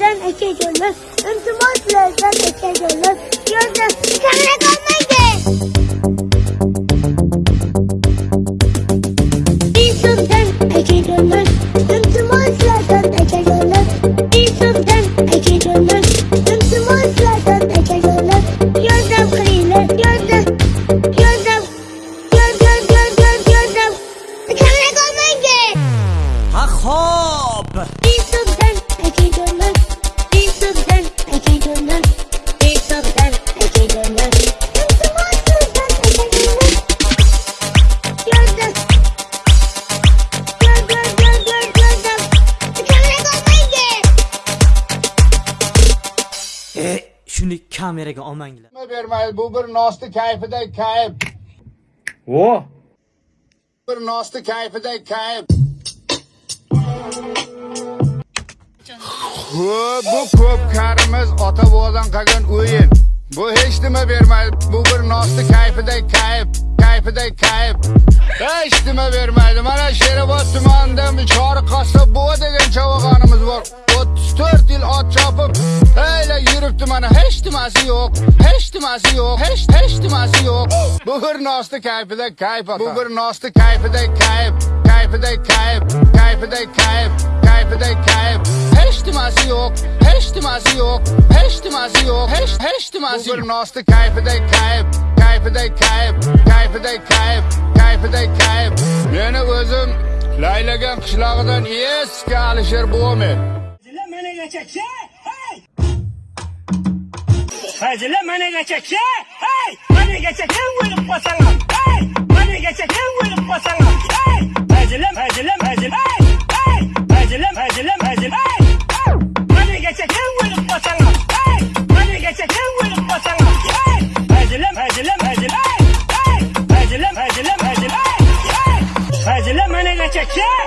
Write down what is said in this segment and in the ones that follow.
İltifatlardan ekeceğiz. İltifatlardan ekeceğiz. Yolda sana kalmaydı. İnsandan ekeceğiz. İltifatlardan ekeceğiz. İnsandan ekeceğiz. İltifatlardan ekeceğiz. Yolda kıyılar. Yolda. Yolda. Yolda. Yolda. Yolda. Sana kalmaydı. Ha hop. Shuni kameraga olmanglar. Nima bermaydi bu bir nosti kayfidagi kayf. O. bir nosti kayfidagi kayf. Ko'p bu ko'p karimiz ota bobodan qolgan o'yin. Bu hech nima bermaydi bu bir nosti kayfidagi kayf kayfidagi kayf. Hech nima bermaydi. Mana sherobod tumanida chori qassob buva degan chavag'onimiz bor. O'ttiz to'rt yil ot chopib yuribdi mana hech nimasi yo'q hech nimasi yo'q hech hech nimasi yo'q bu bir nosti kayfidagi kayf bu bir nosti kayfidagi kayf kayfidagi kayf kayfidagi kayf kayfidagi kayf hech nimasi yo'q hech nimasi yo'q hech nimasi yo'q hech hech nimasi yo'q bu bir nosti kayfidagi kayf kayfidagi kayf kayfidagi kayf kayfidagi kayf meni o'zim laylagan qishlog'idan eski alisher buvamen Hazırla bana Hacile mane geçecek. Hey! Mane geçecek. Vurup basalım. Hey! Mane geçecek. Vurup basalım. Hey! Hacile hacile hacile. Hey! Hey! Hacile hacile hacile. Hey! Mane geçecek. Vurup basalım. Hey! Mane geçecek. Vurup basalım. Hey! Hacile hacile hacile. Hey! Hacile hacile hacile. Hey! Hacile mane geçecek.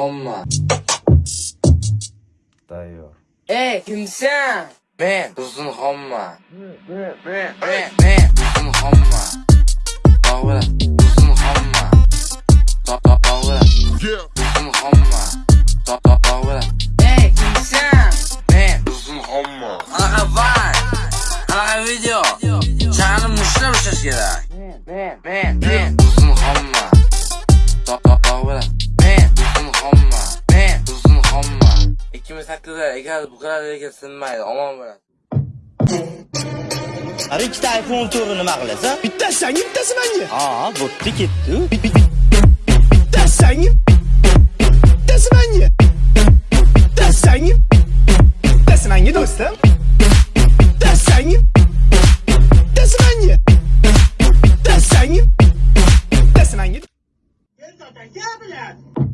Homma. Tayyor. Ey kimsen? Ben uzun homma. Ben ben ben ben uzun homma. Doğru. Uzun homma. Do- Doğru. Uzun homma. Doğru. Ey kimsen? Ben uzun homma. Aga var. Aga video. Canım müşteri bir gerek. Ben ben ben eğer bu kadar hareket sınmaydı. Aman be. Har ikkita iPhone 14 nima qilasan? Bittasi senga, bittasi menga. Ha, bo'pti ketdi. Bittasi senga. Bittasi menga. Bittasi senga. Bittasi menga do'stim. Bittasi senga. Bittasi menga. Bittasi senga. Bittasi menga. Gel zaten gel bile.